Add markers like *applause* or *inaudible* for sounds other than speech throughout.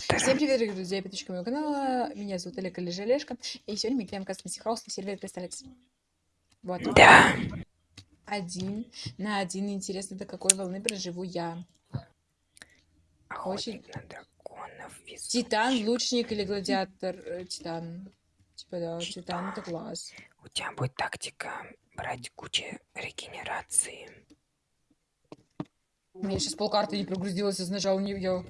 генератора. Всем привет, дорогие друзья, и подписчики моего канала. Меня зовут Олег или Желешка. И сегодня мы играем Custom House на сервере Кристаллекс. Вот. Да. Один на один. Интересно, до какой волны проживу я. Охотник на драконов. везучий. Титан, лучник или гладиатор? Э, Титан. Типа да, Титан это класс. У тебя будет тактика брать кучу регенерации. У меня сейчас полкарты не прогрузилось, я нажал на нее.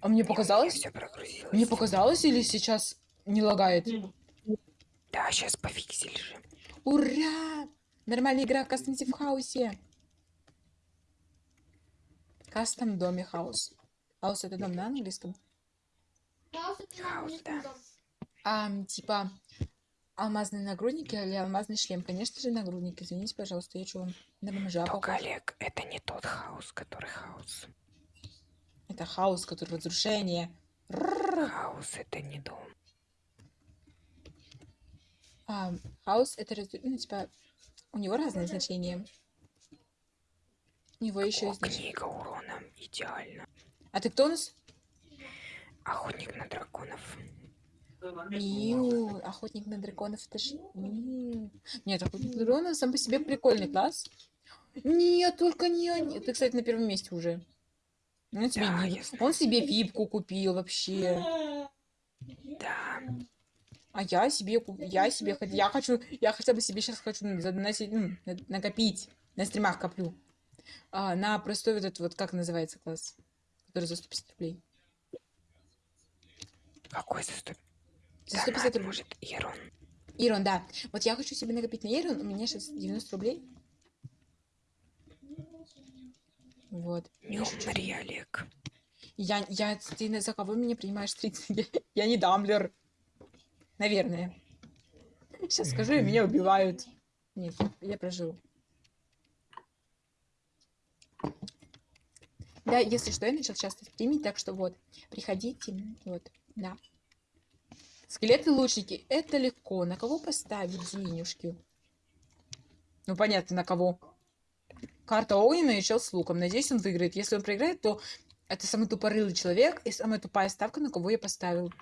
А мне показалось? Все прогрузилось. Мне показалось или сейчас не лагает? Да, сейчас пофиксили же. Ура! Нормальная игра в Custom в house е. Custom доме house. House это дом на английском? House, да. А, типа, алмазные нагрудники или алмазный шлем? Конечно же, нагрудник. Извините, пожалуйста, я на бомжа Только? Олег, это не тот хаос, который хаос. Это хаос, который разрушение. Хаос это не дом. А, хаос это, раз- ну, типа, у него разные значения. У него еще есть... книга урона. Идеально. А ты кто у нас? Охотник на драконов. Миу, охотник на драконов, это ж... Миу. Нет, охотник на драконов сам по себе прикольный класс. Нет, только не они. Ты, кстати, на первом месте уже. Он себе, Да, я он себе випку купил вообще. Да. А я себе, куп- я себе, я хочу, я хотя бы себе сейчас хочу задоносить, ну, на- накопить. На стримах коплю. А, на простой вот этот вот, как называется класс? Который за 150 рублей. Какой за сто... За 150 Донат, рублей. может, Ирон? Ирон, да. Вот я хочу себе накопить на Ирон, у меня сейчас 90 рублей. Вот. Не умри, Олег. Я, я, ты за кого меня принимаешь 30? Я, *laughs* я не дамблер. Наверное. Сейчас скажу, и меня убивают. Нет, я прожил. Да, если что, я начал часто стримить, так что вот, приходите, вот, да. Скелеты-лучники, это легко. На кого поставить денежки? Ну, понятно, на кого. Карта Оуэна и чел с луком. Надеюсь, он выиграет. Если он проиграет, то это самый тупорылый человек и самая тупая ставка, на кого я поставил.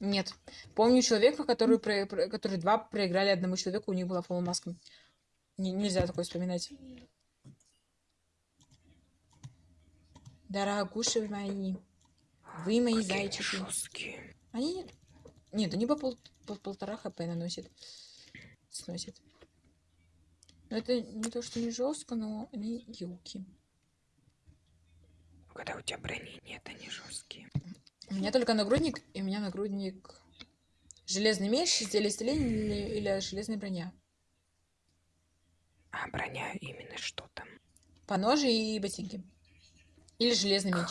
Нет. Помню человека, который, про- который два проиграли одному человеку, у них была полумаска. Не- нельзя такое вспоминать. Дорогуши мои. Вы мои Какие зайчики. жесткие. Они... Нет, они по, пол- по полтора хп наносят. Сносят. Но это не то, что не жестко, но они юки. Когда у тебя брони нет, они жесткие. У меня только нагрудник, и у меня нагрудник... Железный меч, изделие исцеления или, или железная броня. А броня именно что там? Поножи и ботинки. Или железный меч.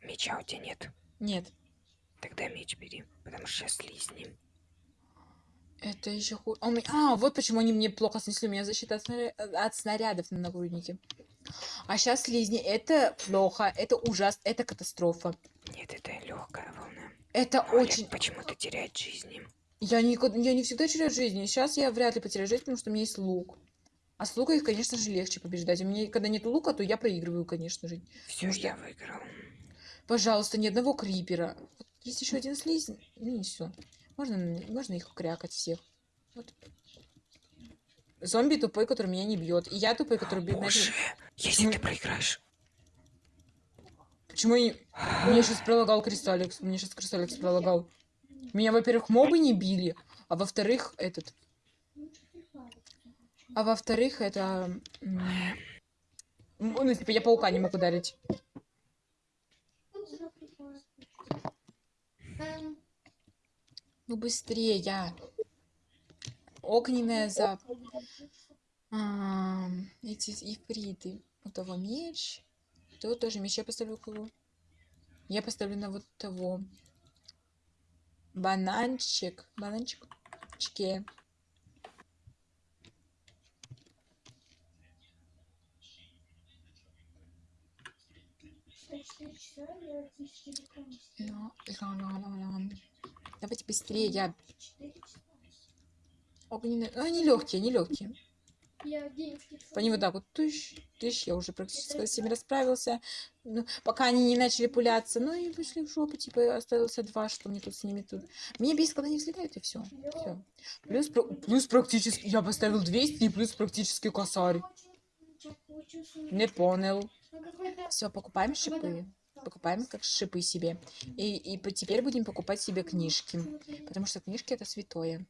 Меча у тебя нет. Нет. Тогда меч бери, потому что сейчас слизни. Это еще хуже. А, вот почему они мне плохо снесли. У меня защита от, снаря- от снарядов на нагруднике. А сейчас слизни. Это плохо. Это ужас. Это катастрофа. Нет, это легкая волна. Это Олег очень... почему-то теряет жизни. Я, никогда, я не всегда теряю жизни. Сейчас я вряд ли потеряю жизнь, потому что у меня есть лук. А с лука их, конечно же, легче побеждать. У меня, когда нет лука, то я проигрываю, конечно же. Все, что? я выиграл. Пожалуйста, ни одного крипера. Есть еще один слизень. Ну и все. Можно, можно их крякать всех. Вот. Зомби тупой, который меня не бьет. И я тупой, который бьет. Боже, если ты проиграешь... Почему я... не- Мне сейчас пролагал Кристалликс. Мне сейчас Кристалликс пролагал. Меня, во-первых, мобы не били, а во-вторых, этот... А во-вторых, это... Ну, типа, я паука не мог ударить. Ну, быстрее, я. Огненная за... А, эти ифриты. У того меч. То тоже меч я поставлю кого? Я поставлю на вот того. Бананчик. Бананчик. Чке. Ла- ла- ла. Давайте быстрее, я... Огненные... Ну, они легкие, они легкие. По ним вот так вот тыщ, тыщ, я уже практически со всеми расправился. Ну, пока они не начали пуляться, ну и вышли в жопу, типа остался два, что мне тут с ними тут. Меня бесит, когда они взлетают, и все. Все. Плюс, плюс практически, я поставил 200, и плюс практически косарь. Не понял. Все, покупаем шипы. Покупаем как шипы себе. И, и теперь будем покупать себе книжки. Потому что книжки это святое.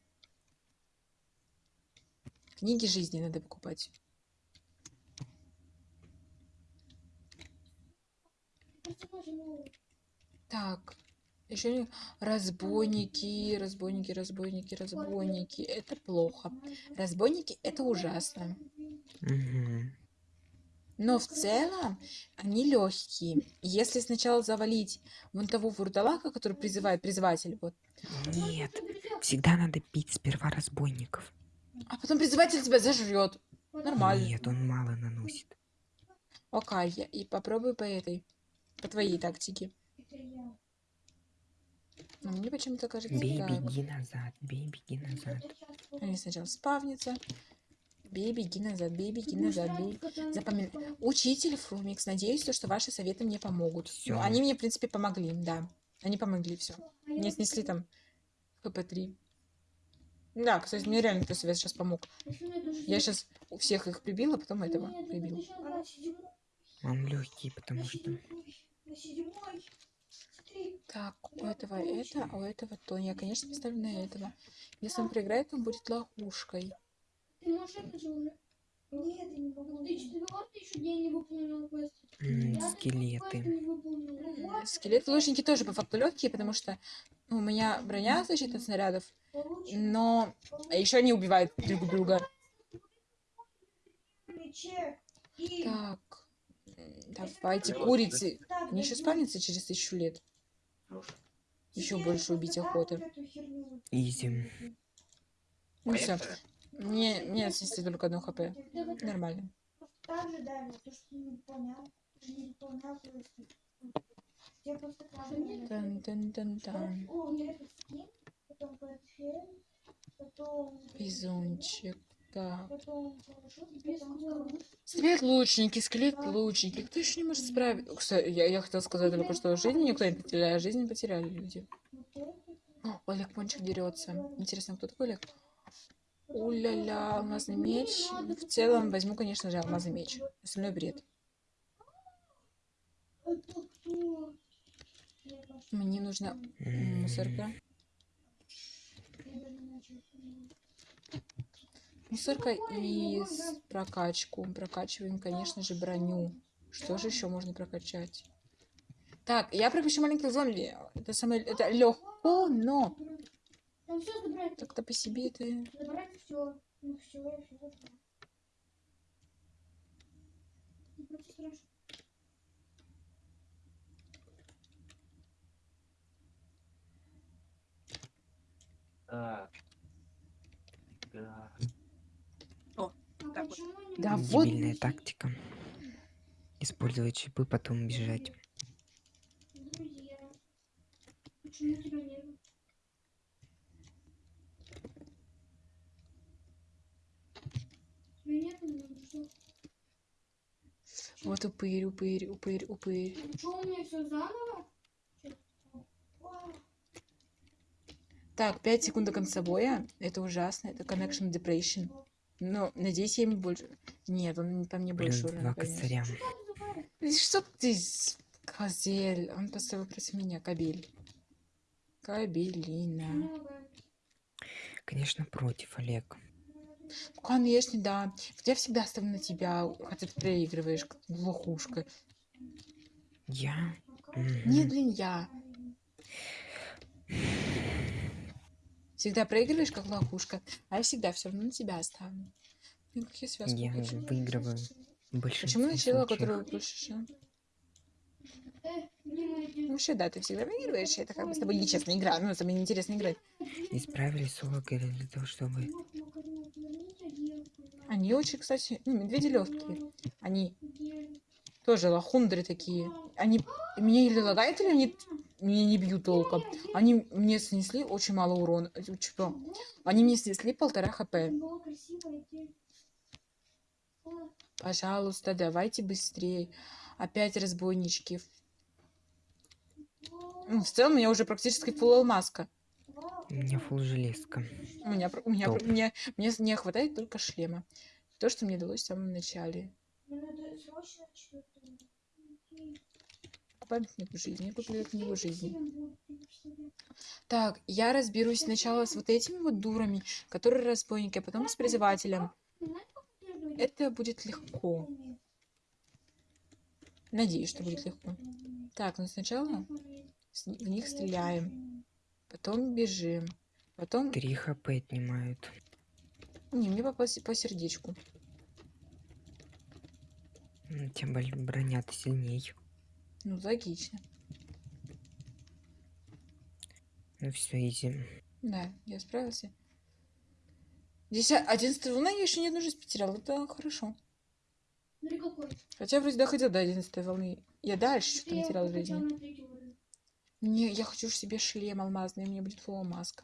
Книги жизни надо покупать. Так, еще разбойники, разбойники, разбойники, разбойники. Это плохо. Разбойники это ужасно. Мгм. Но в целом они легкие. Если сначала завалить вон того вурдалака, который призывает призыватель, вот, Нет, всегда надо бить сперва разбойников. а потом призыватель тебя зажрет. Нормально. Нет, он мало наносит. Окей, я и попробую по этой, по твоей тактике. Но мне почему-то кажется Бей, беги назад, бей, беги назад. Они сначала спавнятся. Бей, беги назад, бей, беги назад, бей. Запоминай. Учитель Фрумикс, надеюсь, то, что ваши советы мне помогут. Всё. Ну, они мне, в принципе, помогли, да. Они помогли, все. Мне снесли там ХП-3. Да, кстати, мне реально твой совет сейчас помог. Я сейчас у всех их прибила, потом этого прибил. Он легкий, потому что... Так, у этого это, а у этого то. Я, конечно, поставлю на этого. Если он проиграет, он будет ловушкой. Ты можешь это же уже? Нет, я не могу. Ты четвертый еще день не выполнил квест. Я скелеты. Скелеты лучники тоже по факту легкие, потому что ну, у меня броня защита от снарядов, но еще они убивают друг друга. Так, давайте курицы. Они еще спавнятся через тысячу лет. Еще больше убить охоты. Изи. Ну все. Мне, мне снесли только одно хп. Нормально. Не не. Тан -тан -тан -тан. Бизончик. Так. Скелет лучники, скелет лучники. Кто еще не может справиться? Кстати, я, я хотела сказать только что жизни никто не потерял, а жизни потеряли люди. О, Олег Пончик дерется. Интересно, кто такой Олег? Уля-ля, алмазный меч. В целом возьму, конечно же, алмазный меч. Остальной бред. Мне нужна мусорка. Мусорка и прокачку. Прокачиваем, конечно же, броню. Что же еще можно прокачать? Так, я прокачу маленьких зомби. Это самое... Это легко, но... Там все забрать. Так-то по себе это... Забрать все. Ну все, я все забрал. Не просто страшно. Так. Да. А Так вот. Да вот. Дебильная тактика. Использовать чипы, потом бежать. друзья? Почему тебя нет? Тебя нет, ну что? Вот упырь, упырь, упырь, упырь. Что у меня все заново? Так, 5 секунд до конца боя. Это ужасно. Это Connection Depression. Но, надеюсь, я ему больше... Нет, он мне Плюс больше два урона Что ты, козель? Он поставил против меня кабель. Кабелина. Конечно, против, Олег. Конечно, да. Я всегда ставлю на тебя, хотя ты проигрываешь, как лохушка. Я? Мгм. Не, блин, я. Всегда проигрываешь, как лохушка, а я всегда все равно на тебя оставлю. Блин, как я связку Я хочу. выигрываю. Почему начало, случаев. которое больше? Вообще, да, ты всегда выигрываешь. Это как бы с тобой нечестно игра. Ну, с тобой неинтересно играть. Исправили соло говорили, для того, чтобы... Они очень, кстати, ну, медведи легкие. Они тоже лохундры такие. Они меня или лагают, или они меня не бьют толком. Они мне снесли очень мало урона. Это Что? Они мне снесли полтора хп. Пожалуйста, давайте быстрее. Опять разбойнички. В целом, у меня уже практически фулл алмазка. У меня фул железка. У меня, у меня, про- Топ. мне, не хватает только шлема. То, что мне далось в самом начале. Памятник жизни. Куплю эту книгу жизни. Так, я разберусь сначала с вот этими вот дурами, которые разбойники, а потом с призывателем. Это будет легко. Надеюсь, что будет легко. Так, ну сначала в них стреляем. Потом бежим. Потом... Три хп отнимают. Не, мне по, по сердечку. Ну, Тем более броня-то сильней. Ну, логично. Ну все, изи. Да, я справился. Десять... Одиннадцатая волна я еще ни одну жизнь потерял. Это хорошо. Какой. Хотя вроде доходил до одиннадцатой волны. Я дальше что-то Я не терял прокачал жизни. На третий уровень. Не, я хочу ж себе шлем алмазный, у меня будет маска.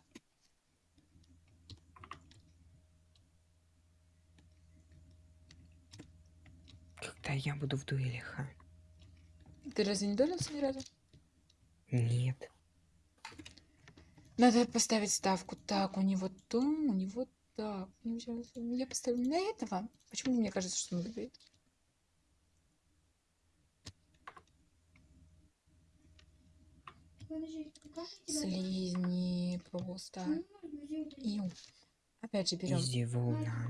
Когда я буду в дуэлях, а? Ты разве не долился ни разу? Нет. Надо поставить ставку. Так, у него то, у него так. Я поставлю на этого. Почему мне кажется, что он выиграет? Подожди, как я тебя- Слизни просто. Ию. Опять же берем. Изи волна.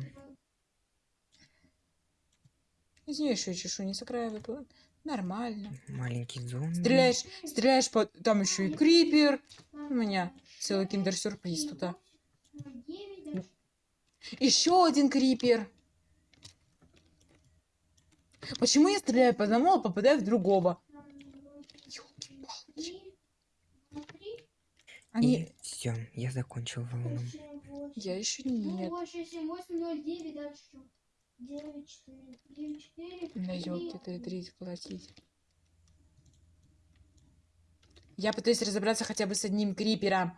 Из нее еще чешу не с края выпала. Нормально. Маленький зомби. Стреляешь, стреляешь по... Там еще и крипер. У меня целый киндер-сюрприз тут. а. Еще один крипер. Почему я стреляю по одному, а попадаю в другого? Ёлки-палки. Три. Ну, три. Они... И все, я закончил волну. Я еще Ну, нет. вот. На ты три платить. Я пытаюсь разобраться хотя бы с одним крипером.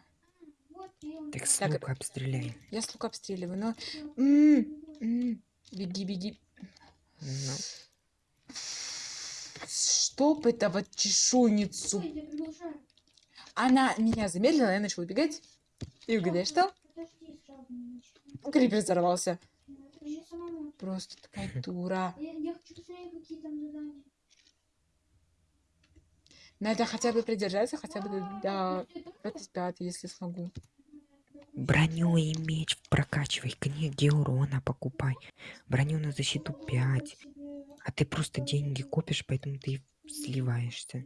Вот. Так с Так, лука обстреляй. Я с лука обстреливаю, но... М, м, Беги, беги. Ну, Чтоб этого чешуйницу. Она меня замедлила, я начала убегать. И угадай, что? Крипер взорвался. Просто такая дура. Надо хотя бы придержаться, хотя бы до, до Ты там 25, если смогу. броню и меч прокачивай, книги урона покупай. Броню на защиту 5. А ты просто деньги копишь, поэтому ты сливаешься.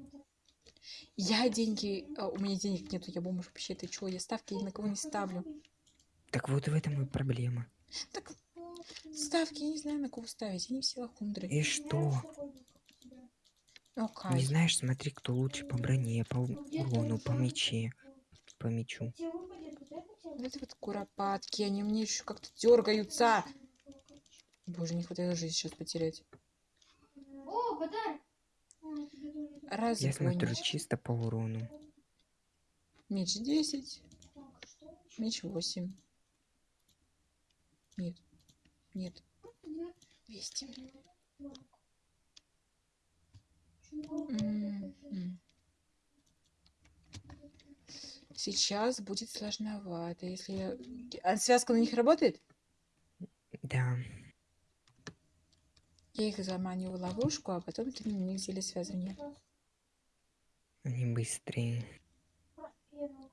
Я деньги... а, у меня денег нету, я бомж вообще. Ты чё, я ставки ни на кого не ставлю. Так вот в этом и проблема. Так, ставки я не знаю, на кого ставить. Они все лохундры. И что? Ну, Не знаешь, смотри, кто лучше по броне, по урону, по мече, по мечу. Вот это? Вот куропатки, они у меня еще как-то дергаются. Боже, не хватает жизни сейчас потерять. О, подарок! А, тебе тоже. Раз, Я смотрю чисто по урону. Меч 10, меч 8. Нет, нет, 200. М, м. Сейчас будет сложновато, если... я- А связка на них работает? Да, Я их заманиваю в ловушку, а потом ты на них сделай связывание. они быстрее.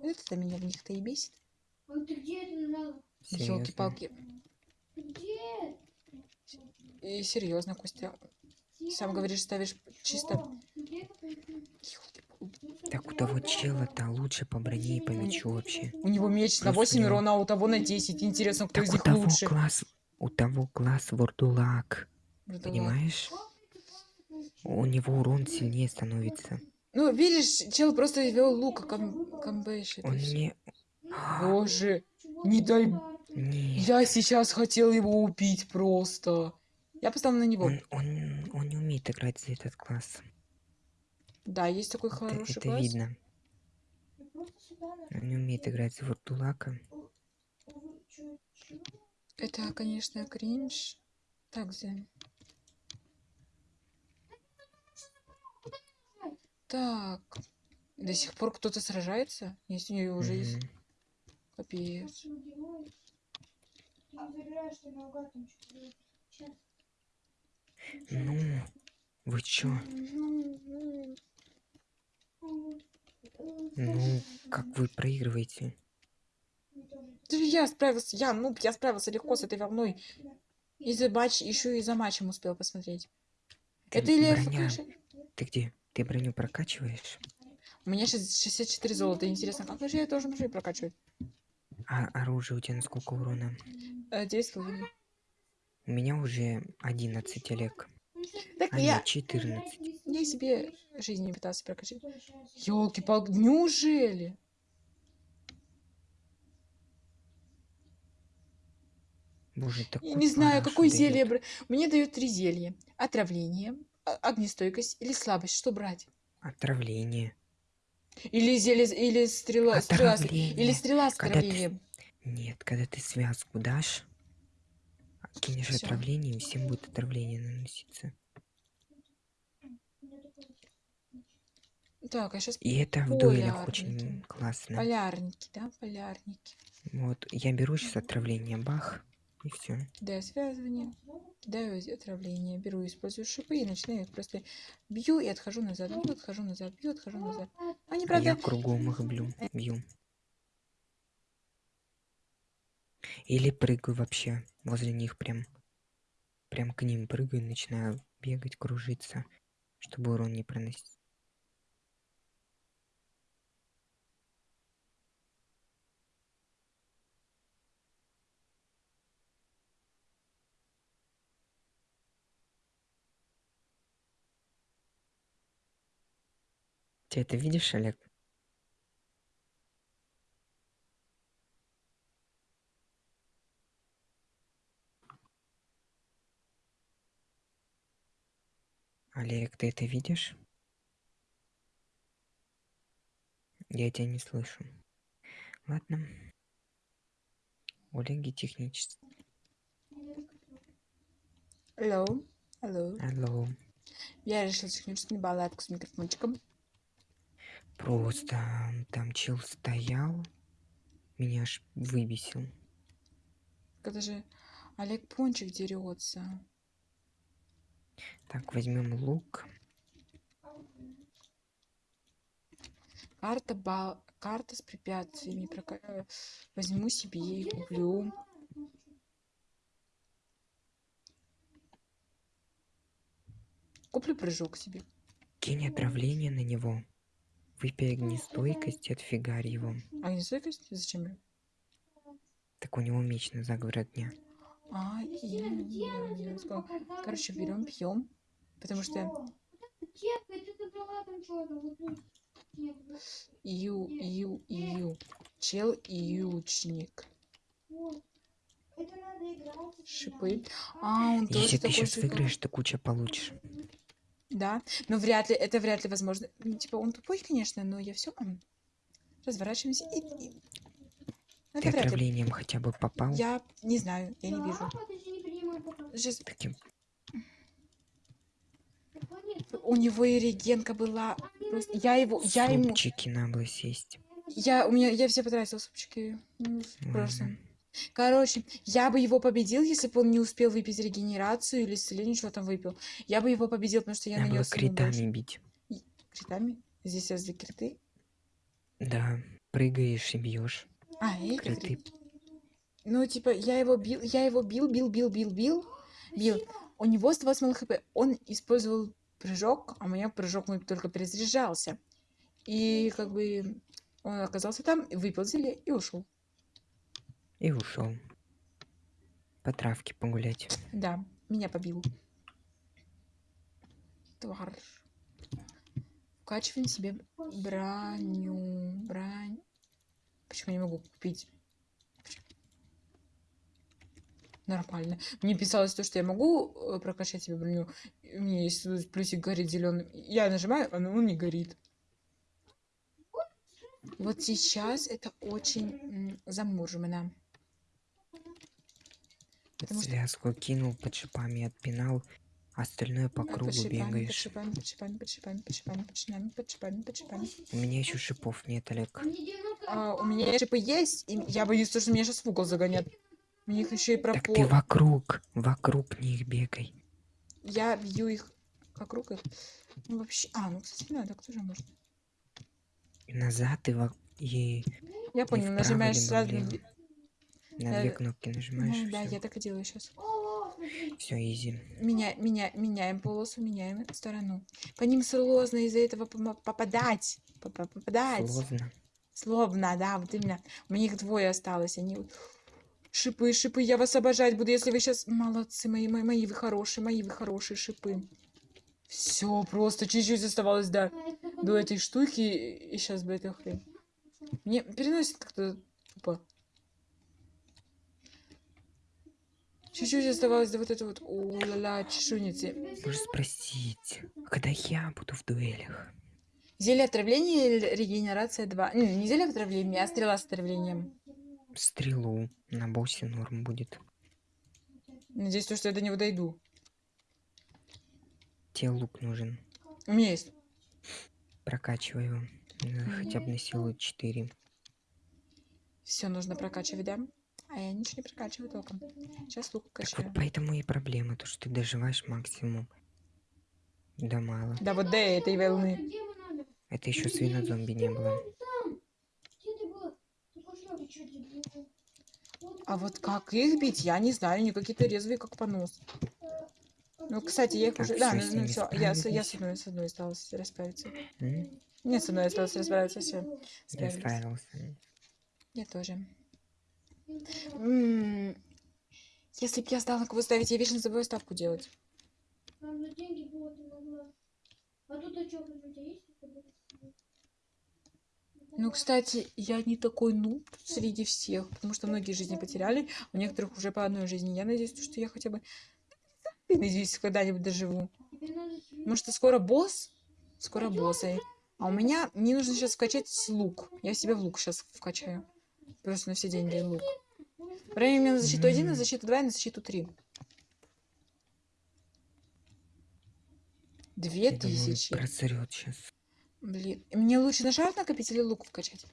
Это меня в них-то и бесит. А ты где это нажала? Серьезно. Елки-палки. Где? И серьезно, Костя. Сам говоришь, ставишь чисто... Так у того чела-то лучше по броне и по мечу вообще. У него меч на Просто 8 у него- урона, а у того на 10. Интересно, кто Так из у них того лучше. класс, у того класс вордулак, понимаешь? У него урон сильнее становится. Ну, видишь, чел просто вел лук, а ком комбэшит. Он не... Боже, не дай... Не, Я сейчас хотел его убить просто. Я поставил на него. он, он, он не умеет играть за этот класс. Да, есть такой Это, хороший это класс. видно. Он не умеет играть за вордулака. Это, конечно, кринж. Так, Зен. Так. До сих пор кто-то сражается? Если у нее уже есть капец. Сейчас. Ну, вы чё? Ну, как вы проигрываете? Да я справился, я, ну, я справился легко с этой волной. И за матч, еще и за матчем успел посмотреть. Ты Это или броня. Ты где? Ты броню прокачиваешь? У меня сейчас 64 золота. Интересно, как же я должен уже прокачивать? А оружие у тебя на сколько урона? Э, 9 с половиной. У меня уже 11, Олег. Так А я, нет, 14. я себе жизнь не пытался прокачать. Елки-палки, неужели? Боже, такой Я не знаю, какое зелье. Мне дают три зелья. Отравление, огнестойкость или слабость. Что брать? Отравление. Или зелье, или стрела, стрела или стрела с Когда ты- отравлением. Нет, когда ты связку дашь, а кинешь Всё. отравление, и всем будет отравление наноситься. Так, а сейчас И это в дуэлях очень классно. полярники, да, полярники. Вот, я беру сейчас отравление, бах, и все. Кидаю связывание, кидаю отравление, беру, использую шипы и начинаю их просто бью и отхожу назад, бью, отхожу назад, бью, отхожу назад. Они, правда, я кругом их блю, бью. Или прыгаю вообще возле них прям. Прям к ним прыгаю и начинаю бегать, кружиться, чтобы урон не проносить. Ты это видишь, Олег? Олег, ты это видишь? Я тебя не слышу. Ладно. Олеги технически. Алло, алло. Алло. Я решила техническую балладку с микрофончиком. Просто там чел стоял. Меня аж выбесил. Это же Олег Пончик дерется. Так, возьмем лук. Карта, бал... Карта с препятствиями. э, Возьму себе и куплю. Куплю прыжок себе. Кинь отравление на него. Выпей огнестойкость и отфигарь его. Огнестойкость? Зачем? мне? Так у него меч на заговор дня. А, и- я сказала. Короче, берем, пьем. Потому что ию, ию, ию. Чел играть. это Шипы. А, он тоже Если ты сейчас выиграешь, ты куча получишь. Да, но вряд ли, это вряд ли возможно. Ну, Типа, он тупой, конечно, но я все разворачиваемся и... и- Ты Это вряд ли. отравлением хотя бы попал. Я не знаю, я не Да, вижу. не пока. Сейчас, Таким. У него и регенка была. Просто я его, я ему, Супчики на было сесть. я, у меня, я все потратила супчики. Ну, просто. Короче, я бы его победил, если бы он не успел выпить регенерацию или исцеление, что там выпил. Я бы его победил, потому что я Надо было нанес больше. критами бить. Критами? Здесь возле криты? Да, прыгаешь и бьешь. А, эти Криты. Ну, типа, я его бил, я его бил, бил, бил, бил, бил, бил. У него 108 мало хп. Он использовал прыжок, а у меня прыжок мой только перезаряжался. И как бы он оказался там, выпил зелье и ушел. И ушел. По травке погулять. Да, меня побил. Тварь. Вкачиваем себе броню. Брань. Почему я не могу купить? Нормально. Мне писалось то, что я могу э, прокачать себе броню. У меня есть плюсик горит зеленым. Я нажимаю, а он не горит. Вот сейчас это очень м, Потому что Связку кинул под шипами, отпинал Остальное по Под кругу шипами, под бегаешь. шипами, под шипами, под шипами, под шипами, под шипами, под шипами, под шипами. У меня еще шипов нет, Олег. А мне 90 у меня шипы есть, и я боюсь, то, что меня сейчас в угол загонят. У них еще и Так ты пропор. вокруг, вокруг них бегай. Я бью их вокруг их. Ну, вообще... А, ну, кстати, надо, кто же может? И назад и, во... и Я понял, нажимаешь сразу... влево. Две- на две Э, кнопки нажимаешь. Ну, да, всё. я так и делаю сейчас. Все, изи. Меня, меня, меняем полосу, меняем сторону. По ним сложно из-за этого попадать. Попа- Попадать. Сложно. Словно, да, вот именно. У меня их двое осталось. Они Шипы, шипы, я вас обожать буду, если вы сейчас... Молодцы, мои, мои, мои вы хорошие, мои вы хорошие шипы. Все, просто чуть-чуть оставалось, да, до этой штуки, и сейчас бы эта хрень. Мне переносит как-то тупо. Чуть-чуть оставалось до вот этого вот, у-ла-ла, чешуйницы. Можешь спросить, когда я буду в дуэлях? Зелье отравления или регенерация 2? Не, не зелье отравления, а стрела с отравлением. Стрелу на боссе норм будет. Надеюсь, то, что я до него дойду. Тебе лук нужен. У меня есть. Прокачивай его. Хотя бы на силу 4. Все нужно прокачивать, да? А я ничего не прокачиваю толком. Сейчас лук Так качаю. вот поэтому и проблема, то что ты доживаешь максимум. Да мало. Да вот до этой волны. Это еще свинозомби не было. А вот как их бить, я не знаю. Они какие-то резвые, как понос. Ну, кстати, я их Так, уже... Да, ну, ними все. Я, я с одной, с одной осталось расправиться. М? Нет, с одной осталось расправиться, все. Я Справились. справился. Я тоже. Если б я знала, на кого ставить, я вечно забываю ставку делать. Там на деньги было, ты могла. А тут чё, у тебя есть? какой-то? Ну, кстати, я не такой нуб среди всех, потому что многие жизни потеряли, у некоторых уже по одной жизни. Я надеюсь, что я хотя бы... Надеюсь, когда-нибудь доживу. Потому что скоро босс, скоро боссы. А у меня, мне нужно сейчас вкачать лук. Я себе в лук сейчас вкачаю. Просто на все деньги лук. Время на защиту 1, на защиту 2 и на защиту 3. Две Я думаю, тысячи. просрет сейчас. Блин. Мне лучше на шар накопить или лук вкачать?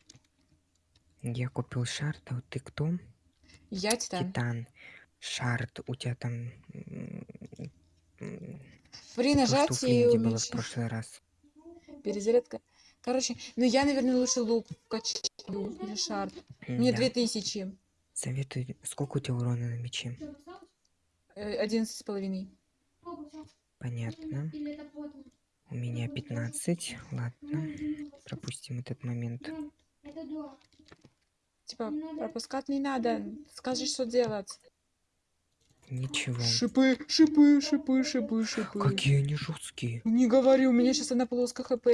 Я купил шарт, а вот ты кто? Я титан. Титан. Шарт. У тебя там... При у нажатии было в прошлый раз. Перезарядка. Короче, ну я, наверное, лучше лук вкачаю или шар. Мне две тысячи. Советую... Сколько у тебя урона на мече? Э, Одиннадцать с половиной. Понятно. У меня 15. Ладно. Пропустим этот момент. Ну. Типа, пропускать не надо. Скажи, что делать. Ничего. Шипы, шипы, шипы, шипы, шипы. Какие они жесткие. Не говори, у меня сейчас одна полоска хп.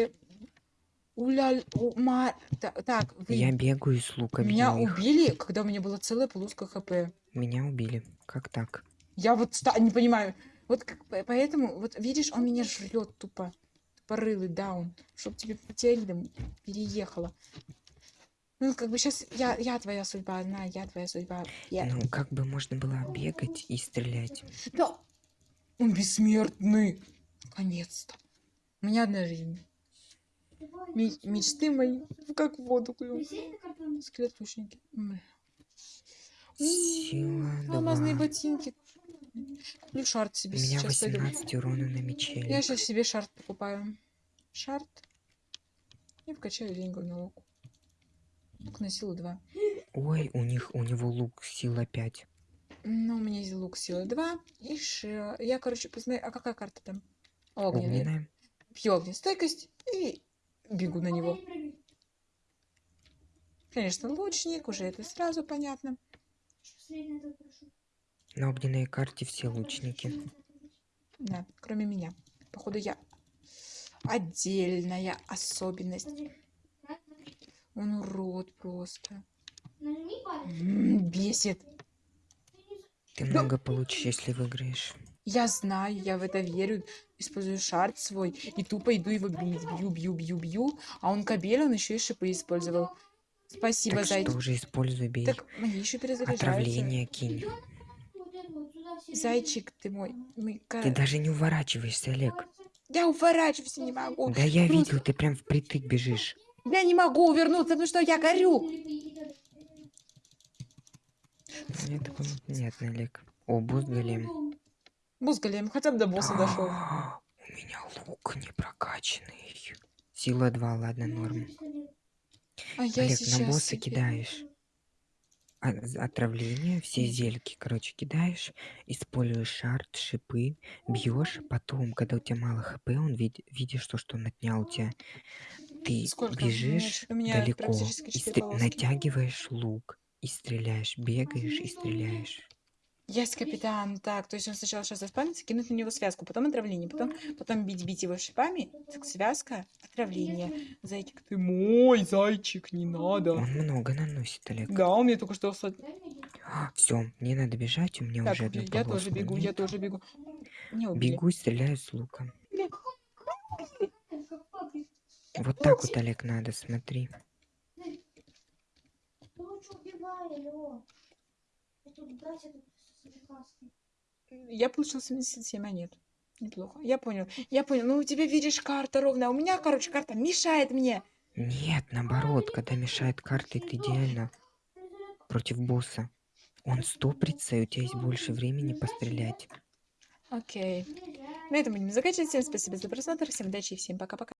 Уля... у- ма- та- Так, вы Я бегаю с лука, меня убили, когда у меня была целая полоска хп. Меня убили. Как так? Я вот ста- не понимаю. Вот как- по- поэтому, вот видишь, он меня жрет тупо. Тупорылый даун. Чтоб тебе Матильда переехала. Ну, как бы сейчас я, я твоя судьба, одна, я твоя судьба. Я... Ну, как бы можно было бегать и стрелять. Да! Он бессмертный! Наконец-то. У меня одна жизнь. Мечты мои как в воду плюнь. Присядь на картон. Скелет лучники. М. Сила Алмазные 2. ботинки. Куплю шарт У себе меня сейчас пойду. 18 урона на мече. Я сейчас себе шарт покупаю. Шарт. И вкачаю деньги на лук. Лук на силу 2. Ой, у них, у него лук сила 5. Ну, у меня есть лук силы 2. И ш... Я, короче, посмотрю. А какая карта там? Огненная. Огненная. Пью огнестойкость и бегу на него. Конечно, лучник, уже это сразу понятно. На огненной карте все лучники. Да, кроме меня. Походу, я отдельная особенность. Он урод просто. М, Бесит. Ты много получишь, если выиграешь. Я знаю, я в это верю. Использую шарт свой и тупо иду его бить. Бью, бью, бью, бью. А он кабель, он еще и шипы использовал. Спасибо, Так зайчик. что уже используй, бей. Так, мои еще перезаряжаются. Отравление кинь. Это Зайчик ты мой. мой Ты даже не уворачиваешься, Олег. Я уворачиваться не могу. Да я Просто- видел, ты прям впритык бежишь. Я не могу увернуться, потому что я горю. Такое непонятно, Олег. О, босс голем. Босс голем, хотя бы до босса дошел. У меня лук не прокачанный. Сила 2, ладно, норм. А я Олег, сейчас на босса кидаешь. А- Отравление, все зельки, короче, кидаешь, используешь шарт, шипы, бьешь, потом, когда у тебя мало хп, он вид- видишь то, что он отнял у тебя. Ты Сколько? У меня бежишь у меня далеко, и натягиваешь лук и стреляешь, бегаешь и стреляешь. Есть капитан. Так, то есть он сначала сейчас заспавнится, кинуть на него связку, потом отравление, потом, потом бить, бить его шипами, так связка, отравление. Зайчик, ты мой зайчик, не надо. Он много наносит, Олег. Да, у меня только что... Все, мне надо бежать, у меня Так, уже одну я тоже бегу, я нет. тоже бегу. Не убили. Бегу и стреляю с лука. Вот так вот, Олег, надо, смотри. Ну убивай. Я тут брать это прекрасно. Я получил 77 монет. Неплохо. Я понял. Я понял. Ну, у тебя, видишь, карта ровная. А у меня, короче, карта мешает мне. Нет, наоборот, когда мешает карты, это идеально против босса. Он стопрится, и у тебя есть больше времени пострелять. Окей. На этом будем заканчивать. Всем спасибо за просмотр. Всем удачи и всем пока-пока.